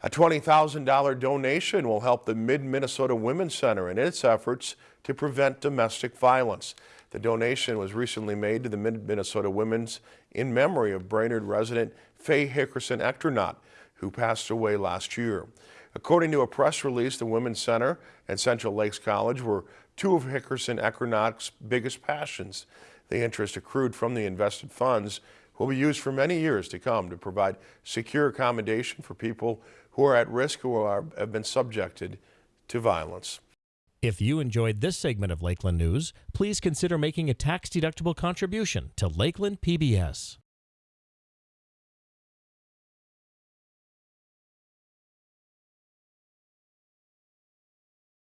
A $20,000 donation will help the Mid-Minnesota Women's Center in its efforts to prevent domestic violence. The donation was recently made to the Mid-Minnesota Women's in memory of Brainerd resident Faye Hickerson Echternach, who passed away last year. According to a press release, the Women's Center and Central Lakes College were two of Hickerson Echternach's biggest passions. The interest accrued from the invested funds will be used for many years to come to provide secure accommodation for people who are at risk or are, have been subjected to violence. If you enjoyed this segment of Lakeland News, please consider making a tax-deductible contribution to Lakeland PBS.